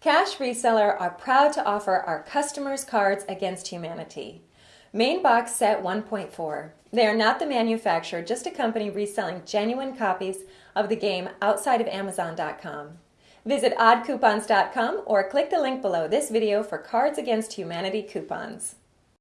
Cash Reseller are proud to offer our customers Cards Against Humanity. Main Box Set 1.4. They are not the manufacturer, just a company reselling genuine copies of the game outside of Amazon.com. Visit oddcoupons.com or click the link below this video for Cards Against Humanity coupons.